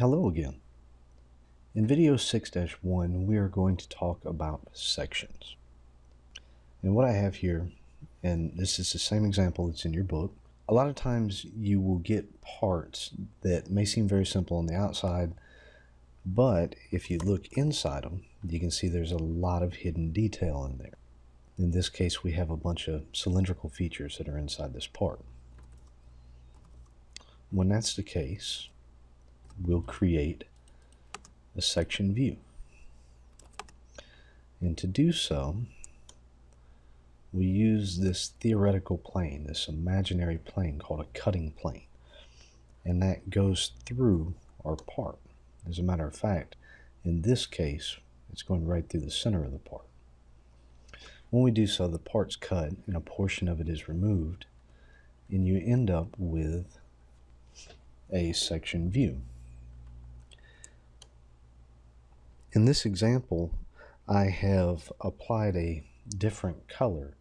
Hello again. In video 6-1 we are going to talk about sections. And what I have here, and this is the same example that's in your book, a lot of times you will get parts that may seem very simple on the outside, but if you look inside them, you can see there's a lot of hidden detail in there. In this case, we have a bunch of cylindrical features that are inside this part. When that's the case, we'll create a section view. And to do so, we use this theoretical plane, this imaginary plane called a cutting plane. And that goes through our part. As a matter of fact, in this case, it's going right through the center of the part. When we do so, the part's cut and a portion of it is removed, and you end up with a section view. In this example, I have applied a different color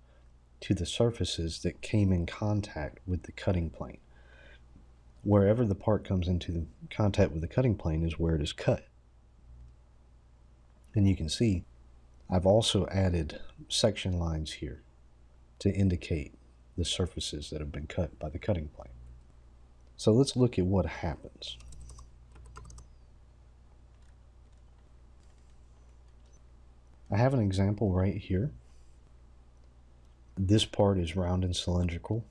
to the surfaces that came in contact with the cutting plane. Wherever the part comes into contact with the cutting plane is where it is cut. And you can see I've also added section lines here to indicate the surfaces that have been cut by the cutting plane. So let's look at what happens. I have an example right here. This part is round and cylindrical.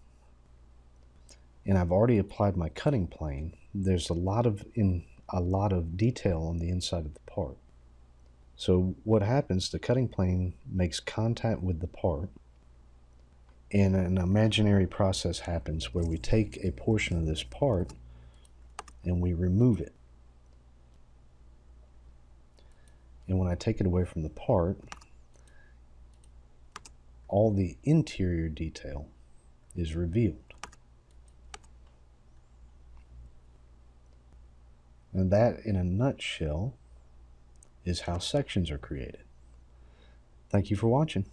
And I've already applied my cutting plane. There's a lot of in a lot of detail on the inside of the part. So what happens, the cutting plane makes contact with the part and an imaginary process happens where we take a portion of this part and we remove it. And when I take it away from the part, all the interior detail is revealed. And that, in a nutshell, is how sections are created. Thank you for watching.